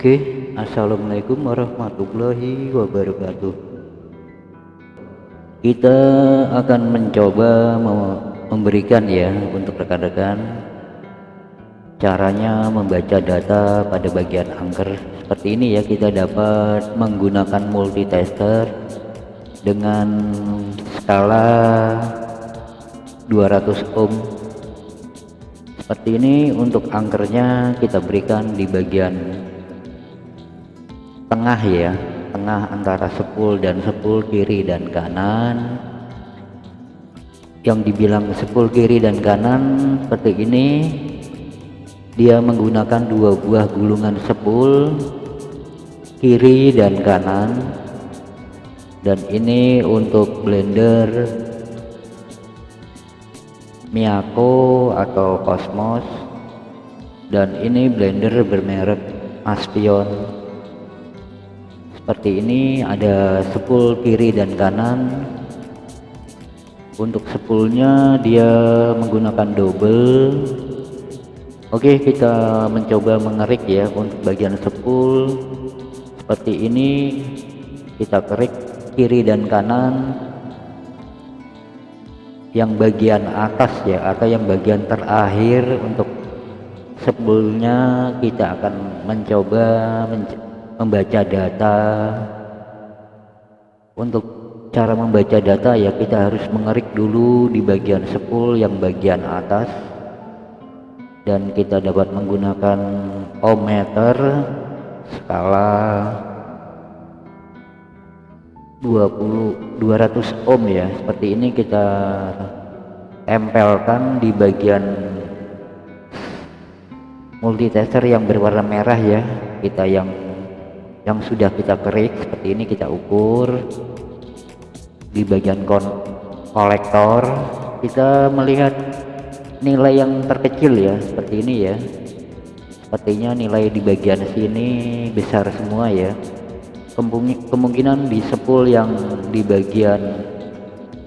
Oke, Assalamualaikum warahmatullahi wabarakatuh. Kita akan mencoba memberikan ya untuk rekan-rekan caranya membaca data pada bagian angker seperti ini ya kita dapat menggunakan multitester dengan skala 200 ohm seperti ini untuk angkernya kita berikan di bagian tengah ya tengah antara sepul dan sepul kiri dan kanan. Yang dibilang sepul kiri dan kanan seperti ini dia menggunakan dua buah gulungan sepul kiri dan kanan. Dan ini untuk blender Miyako atau Cosmos. Dan ini blender bermerek Aspion seperti ini ada sepul kiri dan kanan. Untuk sepulnya dia menggunakan double. Oke kita mencoba mengerik ya untuk bagian sepul. Seperti ini kita kerik kiri dan kanan. Yang bagian atas ya atau yang bagian terakhir untuk sebelumnya kita akan mencoba menc membaca data. Untuk cara membaca data ya kita harus mengerik dulu di bagian sepul yang bagian atas. Dan kita dapat menggunakan ohmmeter skala 20 200 ohm ya. Seperti ini kita tempelkan di bagian multitester yang berwarna merah ya. Kita yang yang sudah kita kerik seperti ini kita ukur. Di bagian kon kolektor kita melihat nilai yang terkecil ya seperti ini ya. Sepertinya nilai di bagian sini besar semua ya. Kemungkinan di sepul yang di bagian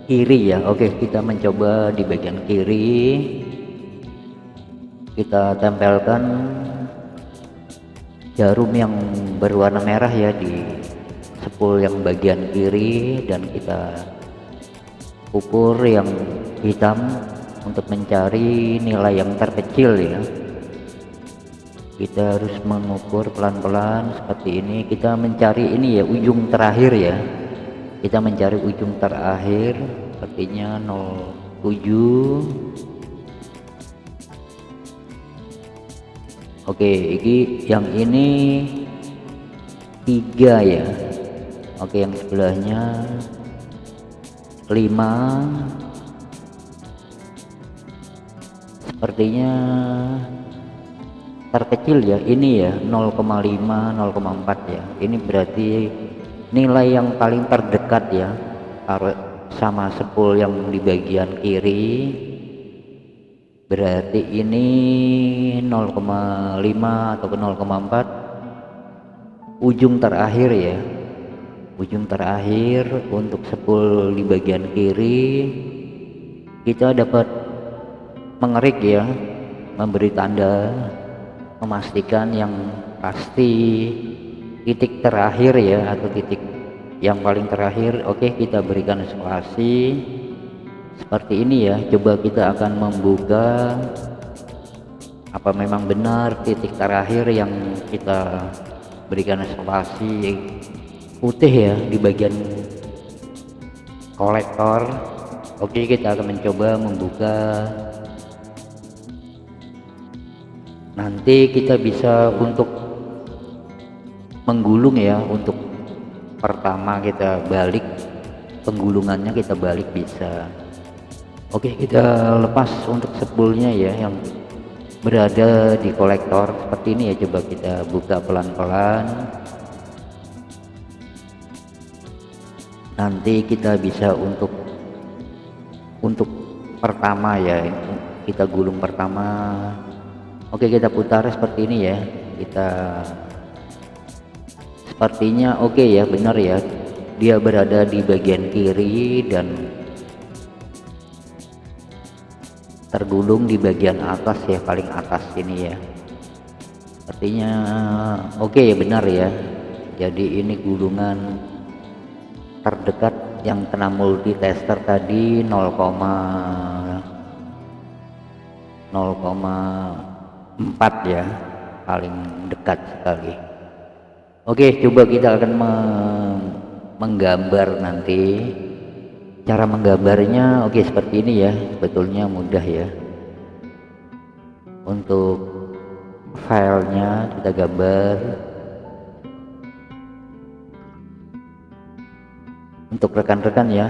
kiri ya. Oke kita mencoba di bagian kiri. Kita tempelkan jarum yang berwarna merah ya di sepul yang bagian kiri dan kita ukur yang hitam untuk mencari nilai yang terkecil ya. Kita harus mengukur pelan-pelan seperti ini. Kita mencari ini ya ujung terakhir ya. Kita mencari ujung terakhir sepertinya 07 Oke ini yang ini tiga ya. Oke yang sebelahnya 5 sepertinya terkecil ya. Ini ya 0,5 0,4 ya. Ini berarti nilai yang paling terdekat ya. Sama sepul yang di bagian kiri berarti ini 0,5 atau 0,4 ujung terakhir ya. Ujung terakhir untuk sepul di bagian kiri kita dapat mengerik ya memberi tanda memastikan yang pasti titik terakhir ya atau titik yang paling terakhir. Oke okay, kita berikan spasi seperti ini ya coba kita akan membuka apa memang benar titik terakhir yang kita berikan spasi putih ya di bagian kolektor. Oke kita akan mencoba membuka. Nanti kita bisa untuk menggulung ya untuk pertama kita balik penggulungannya kita balik bisa oke kita lepas untuk sepulnya ya yang berada di kolektor. Seperti ini ya coba kita buka pelan-pelan. Nanti kita bisa untuk untuk pertama ya kita gulung pertama. Oke kita putar seperti ini ya. Kita sepertinya oke ya benar ya. Dia berada di bagian kiri dan tergulung di bagian atas ya paling atas ini ya. Artinya oke okay, ya benar ya. Jadi ini gulungan terdekat yang kena multitester tadi 0, 0,4 ya paling dekat sekali. Oke coba kita akan menggambar nanti cara menggambarnya oke seperti ini ya. Sebetulnya mudah ya. Untuk filenya kita gambar. Untuk rekan-rekan ya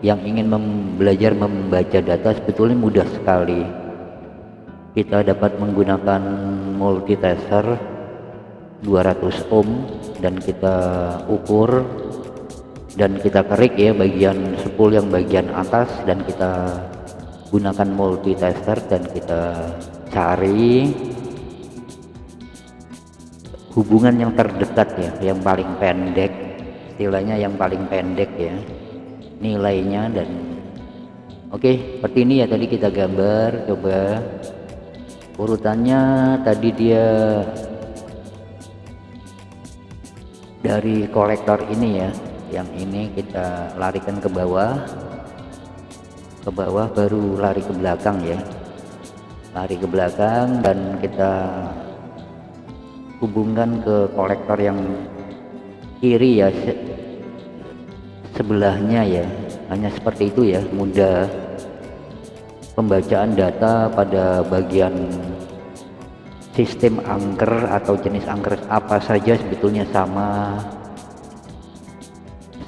yang ingin belajar membaca data sebetulnya mudah sekali. Kita dapat menggunakan multitester 200 ohm dan kita ukur dan kita kerik ya bagian spool yang bagian atas dan kita gunakan multitester dan kita cari hubungan yang terdekat ya yang paling pendek istilahnya yang paling pendek ya nilainya dan oke seperti ini ya tadi kita gambar coba. Urutannya tadi dia dari kolektor ini ya yang ini kita larikan ke bawah. Ke bawah baru lari ke belakang ya. Lari ke belakang dan kita hubungkan ke kolektor yang kiri ya se sebelahnya ya. Hanya seperti itu ya mudah pembacaan data pada bagian sistem angker atau jenis angker apa saja sebetulnya sama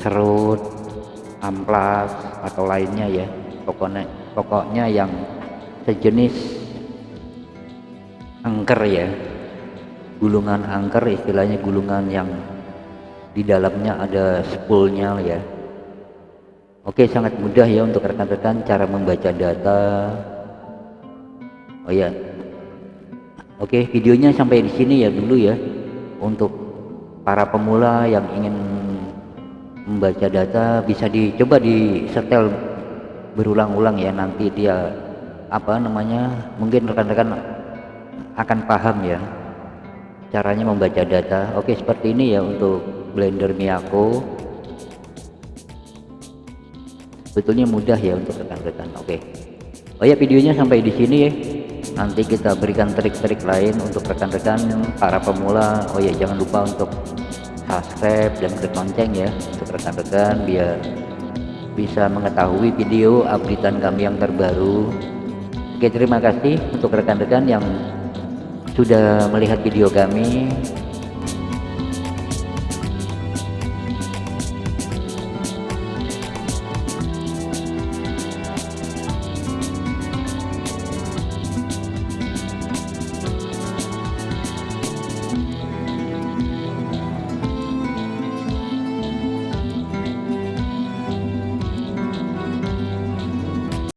serut amplas atau lainnya ya. Pokoknya pokoknya yang sejenis angker ya. Gulungan angker istilahnya gulungan yang di dalamnya ada spoolnya ya. Oke sangat mudah ya untuk rekan-rekan cara membaca data. Oh ya. Oke videonya sampai di sini ya dulu ya. Untuk para pemula yang ingin membaca data bisa dicoba di setel berulang-ulang ya nanti dia apa namanya mungkin rekan-rekan akan paham ya caranya membaca data. Oke seperti ini ya untuk blender Miyako sebetulnya mudah ya untuk rekan-rekan oke. Oh ya videonya sampai di sini ya. Nanti kita berikan trik-trik lain untuk rekan-rekan para pemula. Oh ya jangan lupa untuk subscribe dan klik lonceng ya untuk rekan-rekan biar bisa mengetahui video updatean kami yang terbaru. Oke terima kasih untuk rekan-rekan yang sudah melihat video kami